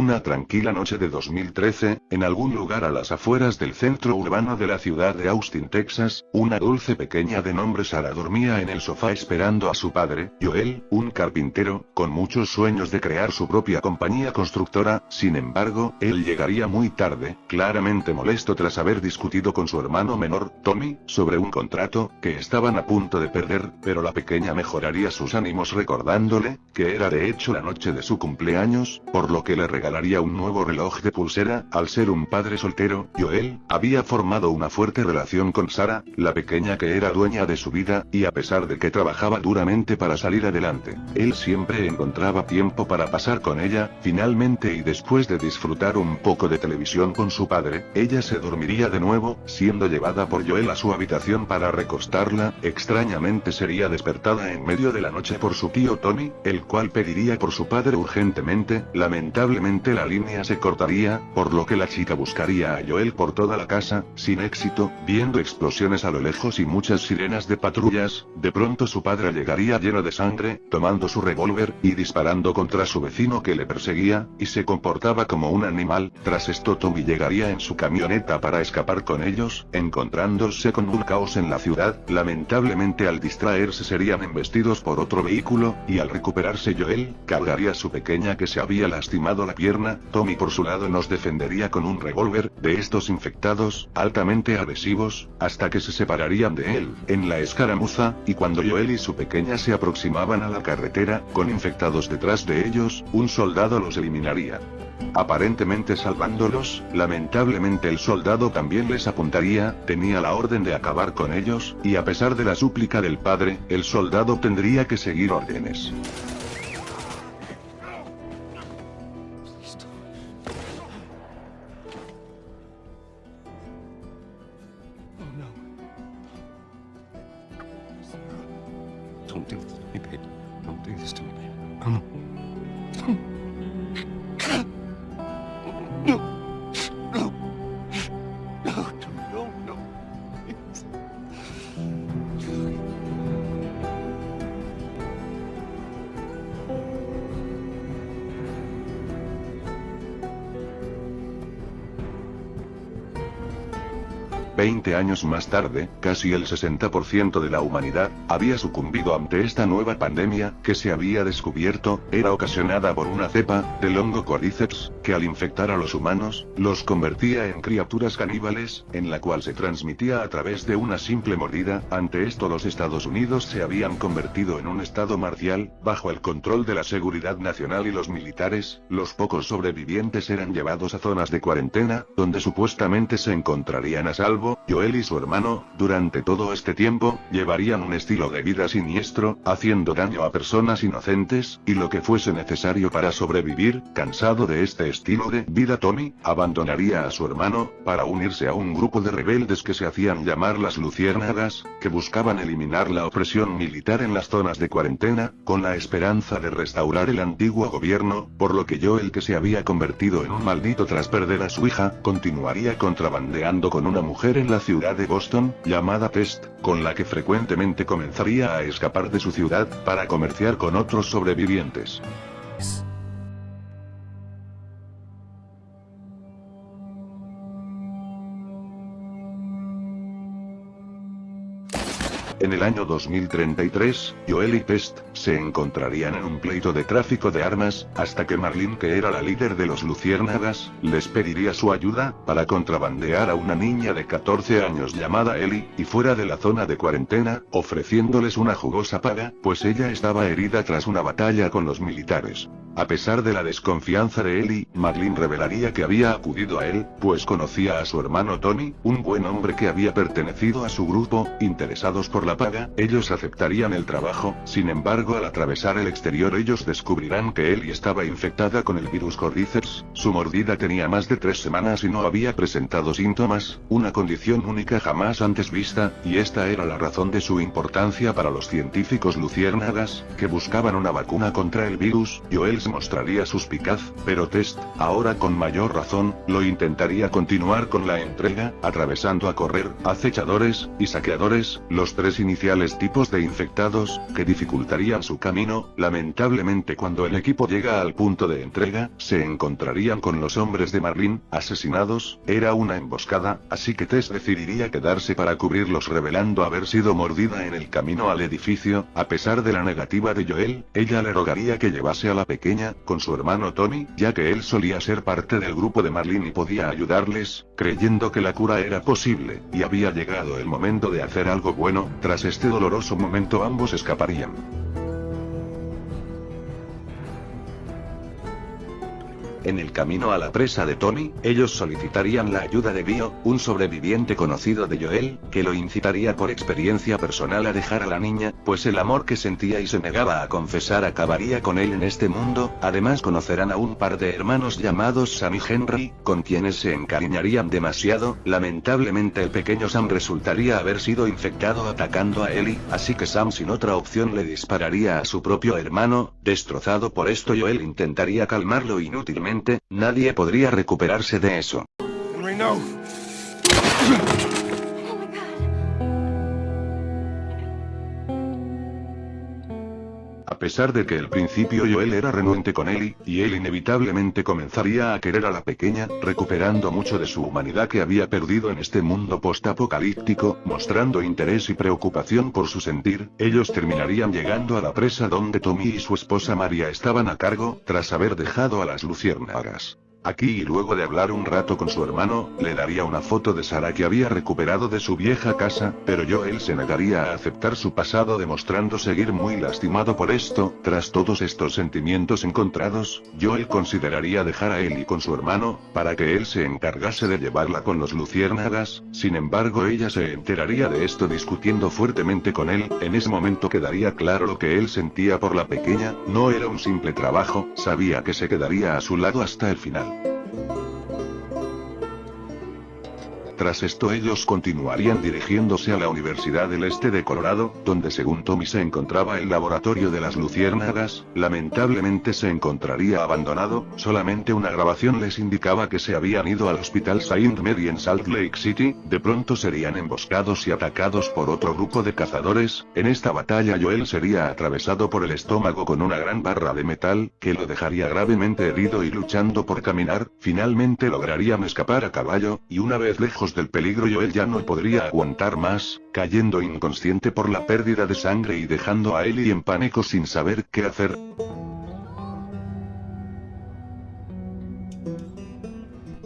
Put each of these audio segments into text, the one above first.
Una tranquila noche de 2013, en algún lugar a las afueras del centro urbano de la ciudad de Austin, Texas, una dulce pequeña de nombre Sara dormía en el sofá esperando a su padre, Joel, un carpintero, con muchos sueños de crear su propia compañía constructora, sin embargo, él llegaría muy tarde, claramente molesto tras haber discutido con su hermano menor, Tommy, sobre un contrato, que estaban a punto de perder, pero la pequeña mejoraría sus ánimos recordándole, que era de hecho la noche de su cumpleaños, por lo que le regalaría un nuevo reloj de pulsera, al ser un padre soltero, Joel, había formado una fuerte relación con Sara, la pequeña que era dueña de su vida, y a pesar de que trabajaba duramente para salir adelante, él siempre encontraba tiempo para pasar con ella, finalmente y después de disfrutar un poco de televisión con su padre, ella se dormiría de nuevo, siendo llevada por Joel a su habitación para recostarla, extrañamente sería despertada en medio de la noche por su tío Tony, el cual pediría por su padre urgentemente, lamentablemente la línea se cortaría, por lo que la chica buscaría a Joel por toda la casa, sin éxito, viendo explosiones a lo lejos y muchas sirenas de patrullas, de pronto su padre llegaría lleno de sangre, tomando su revólver, y disparando contra su vecino que le perseguía, y se comportaba como un animal, tras esto Tommy llegaría en su camioneta para escapar con ellos, encontrándose con un caos en la ciudad, lamentablemente al distraerse serían embestidos por otro vehículo, y al recuperarse Joel, cargaría su pequeña que se había lastimado la pierna, Tommy por su lado nos defendería con un revólver, de estos infectados, altamente agresivos, hasta que se separarían de él, en la escaramuza, y cuando Joel y su pequeña se aproximaban a la carretera, con infectados detrás de ellos, un soldado los eliminaría. Aparentemente salvándolos, lamentablemente el soldado también les apuntaría, tenía la orden de acabar con ellos, y a pesar de la súplica del padre, el soldado tendría que seguir órdenes. Veinte años más tarde, casi el 60% de la humanidad, había sucumbido ante esta nueva pandemia, que se había descubierto, era ocasionada por una cepa, del hongo Cordyceps, que al infectar a los humanos, los convertía en criaturas caníbales, en la cual se transmitía a través de una simple mordida, ante esto los Estados Unidos se habían convertido en un estado marcial, bajo el control de la seguridad nacional y los militares, los pocos sobrevivientes eran llevados a zonas de cuarentena, donde supuestamente se encontrarían a salvo, Joel y su hermano, durante todo este tiempo, llevarían un estilo de vida siniestro, haciendo daño a personas inocentes, y lo que fuese necesario para sobrevivir, cansado de este estilo de vida Tommy, abandonaría a su hermano, para unirse a un grupo de rebeldes que se hacían llamar las Luciérnagas, que buscaban eliminar la opresión militar en las zonas de cuarentena, con la esperanza de restaurar el antiguo gobierno, por lo que Joel que se había convertido en un maldito tras perder a su hija, continuaría contrabandeando con una mujer en la ciudad de Boston, llamada Pest, con la que frecuentemente comenzaría a escapar de su ciudad, para comerciar con otros sobrevivientes. En el año 2033, Joel y Pest, se encontrarían en un pleito de tráfico de armas, hasta que Marlene que era la líder de los Luciérnagas, les pediría su ayuda, para contrabandear a una niña de 14 años llamada Ellie, y fuera de la zona de cuarentena, ofreciéndoles una jugosa paga, pues ella estaba herida tras una batalla con los militares. A pesar de la desconfianza de Ellie, Marlene revelaría que había acudido a él, pues conocía a su hermano Tony, un buen hombre que había pertenecido a su grupo, interesados por la paga, ellos aceptarían el trabajo, sin embargo al atravesar el exterior ellos descubrirán que Ellie estaba infectada con el virus Cordyceps, su mordida tenía más de tres semanas y no había presentado síntomas, una condición única jamás antes vista, y esta era la razón de su importancia para los científicos luciérnagas, que buscaban una vacuna contra el virus, Joel se mostraría suspicaz, pero Test, ahora con mayor razón, lo intentaría continuar con la entrega, atravesando a correr, acechadores, y saqueadores, los tres iniciales tipos de infectados, que su camino, lamentablemente cuando el equipo llega al punto de entrega, se encontrarían con los hombres de Marlin, asesinados, era una emboscada, así que Tess decidiría quedarse para cubrirlos revelando haber sido mordida en el camino al edificio, a pesar de la negativa de Joel, ella le rogaría que llevase a la pequeña, con su hermano Tony, ya que él solía ser parte del grupo de Marlin y podía ayudarles, creyendo que la cura era posible, y había llegado el momento de hacer algo bueno, tras este doloroso momento ambos escaparían. En el camino a la presa de Tony, ellos solicitarían la ayuda de Bio, un sobreviviente conocido de Joel, que lo incitaría por experiencia personal a dejar a la niña, pues el amor que sentía y se negaba a confesar acabaría con él en este mundo, además conocerán a un par de hermanos llamados Sam y Henry, con quienes se encariñarían demasiado, lamentablemente el pequeño Sam resultaría haber sido infectado atacando a Ellie, así que Sam sin otra opción le dispararía a su propio hermano, destrozado por esto Joel intentaría calmarlo inútilmente nadie podría recuperarse de eso. A pesar de que al principio Joel era renuente con Ellie, y él inevitablemente comenzaría a querer a la pequeña, recuperando mucho de su humanidad que había perdido en este mundo postapocalíptico, mostrando interés y preocupación por su sentir, ellos terminarían llegando a la presa donde Tommy y su esposa María estaban a cargo, tras haber dejado a las luciérnagas. Aquí y luego de hablar un rato con su hermano, le daría una foto de Sara que había recuperado de su vieja casa, pero Joel se negaría a aceptar su pasado demostrando seguir muy lastimado por esto, tras todos estos sentimientos encontrados, Joel consideraría dejar a él y con su hermano, para que él se encargase de llevarla con los luciérnagas, sin embargo ella se enteraría de esto discutiendo fuertemente con él, en ese momento quedaría claro lo que él sentía por la pequeña, no era un simple trabajo, sabía que se quedaría a su lado hasta el final. Tras esto ellos continuarían dirigiéndose a la Universidad del Este de Colorado, donde según Tommy se encontraba el laboratorio de las luciérnagas, lamentablemente se encontraría abandonado, solamente una grabación les indicaba que se habían ido al Hospital Saint Mary en Salt Lake City, de pronto serían emboscados y atacados por otro grupo de cazadores, en esta batalla Joel sería atravesado por el estómago con una gran barra de metal, que lo dejaría gravemente herido y luchando por caminar, finalmente lograrían escapar a caballo, y una vez lejos del peligro Joel ya no podría aguantar más, cayendo inconsciente por la pérdida de sangre y dejando a Ellie en pánico sin saber qué hacer.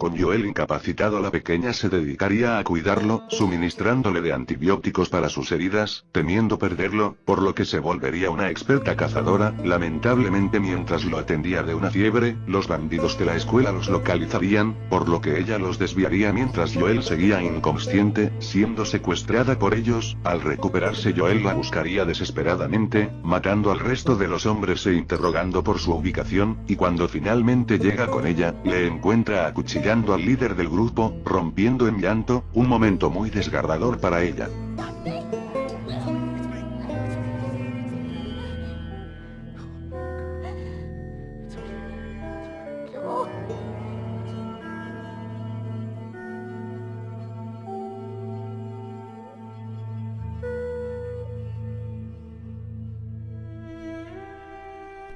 Con Joel incapacitado. La pequeña se dedicaría a cuidarlo, suministrándole de antibióticos para sus heridas, temiendo perderlo, por lo que se volvería una experta cazadora, lamentablemente mientras lo atendía de una fiebre, los bandidos de la escuela los localizarían, por lo que ella los desviaría mientras Joel seguía inconsciente, siendo secuestrada por ellos, al recuperarse Joel la buscaría desesperadamente, matando al resto de los hombres e interrogando por su ubicación, y cuando finalmente llega con ella, le encuentra al líder del grupo, rompiendo en llanto, un momento muy desgarrador para ella.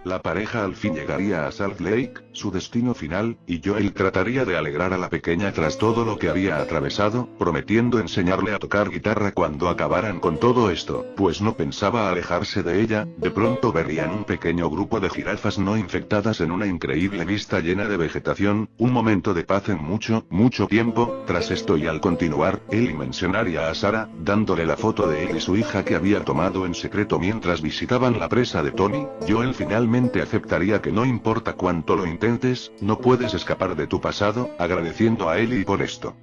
La pareja al fin llegaría a Salt Lake, su destino final, y Joel trataría de alegrar a la pequeña tras todo lo que había atravesado, prometiendo enseñarle a tocar guitarra cuando acabaran con todo esto, pues no pensaba alejarse de ella, de pronto verían un pequeño grupo de jirafas no infectadas en una increíble vista llena de vegetación, un momento de paz en mucho, mucho tiempo, tras esto y al continuar, él mencionaría a Sara, dándole la foto de él y su hija que había tomado en secreto mientras visitaban la presa de Tony, Joel finalmente aceptaría que no importa cuánto lo intentes, no puedes escapar de tu pasado, agradeciendo a Ellie por esto.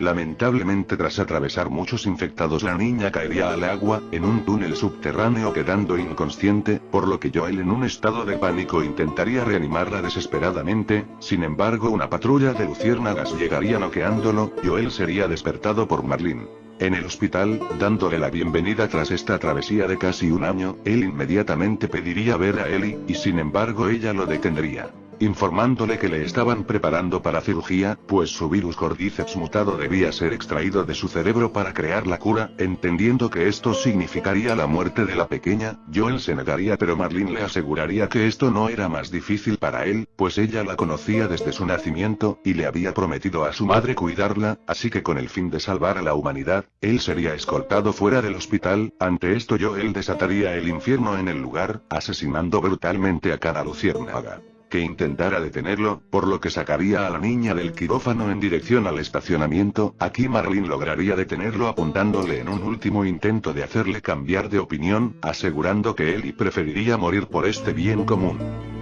Lamentablemente tras atravesar muchos infectados la niña caería al agua, en un túnel subterráneo quedando inconsciente, por lo que Joel en un estado de pánico intentaría reanimarla desesperadamente, sin embargo una patrulla de luciérnagas llegaría noqueándolo, Joel sería despertado por Marlene. En el hospital, dándole la bienvenida tras esta travesía de casi un año, él inmediatamente pediría ver a Ellie, y sin embargo ella lo detendría. Informándole que le estaban preparando para cirugía, pues su virus Cordyceps mutado debía ser extraído de su cerebro para crear la cura, entendiendo que esto significaría la muerte de la pequeña, Joel se negaría pero Marlene le aseguraría que esto no era más difícil para él, pues ella la conocía desde su nacimiento, y le había prometido a su madre cuidarla, así que con el fin de salvar a la humanidad, él sería escoltado fuera del hospital, ante esto Joel desataría el infierno en el lugar, asesinando brutalmente a cada luciérnaga que intentara detenerlo, por lo que sacaría a la niña del quirófano en dirección al estacionamiento, aquí Marlene lograría detenerlo apuntándole en un último intento de hacerle cambiar de opinión, asegurando que él y preferiría morir por este bien común.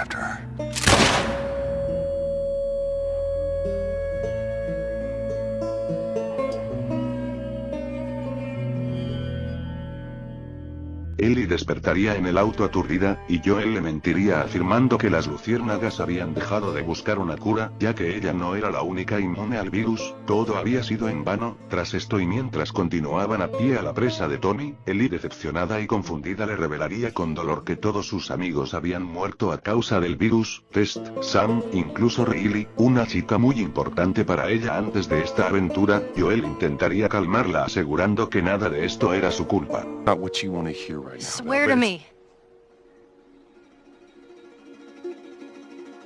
After her. Despertaría en el auto aturdida, y Joel le mentiría afirmando que las luciérnagas habían dejado de buscar una cura, ya que ella no era la única inmune al virus, todo había sido en vano, tras esto y mientras continuaban a pie a la presa de Tony, Ellie decepcionada y confundida le revelaría con dolor que todos sus amigos habían muerto a causa del virus, Test, Sam, incluso Riley, una chica muy importante para ella antes de esta aventura, Joel intentaría calmarla asegurando que nada de esto era su culpa. Swear to me.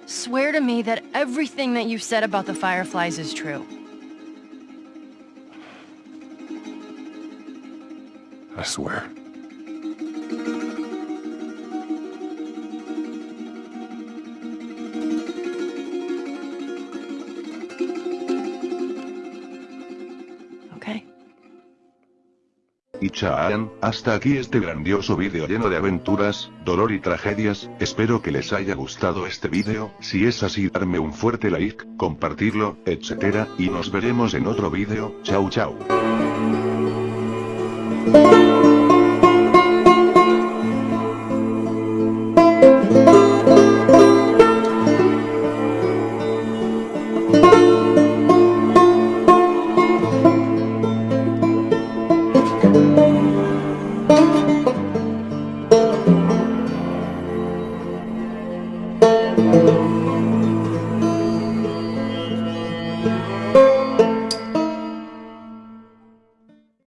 Swear to me that everything that you've said about the Fireflies is true. I swear. Y Chaan, hasta aquí este grandioso vídeo lleno de aventuras, dolor y tragedias, espero que les haya gustado este vídeo, si es así darme un fuerte like, compartirlo, etc. y nos veremos en otro vídeo, chao chao.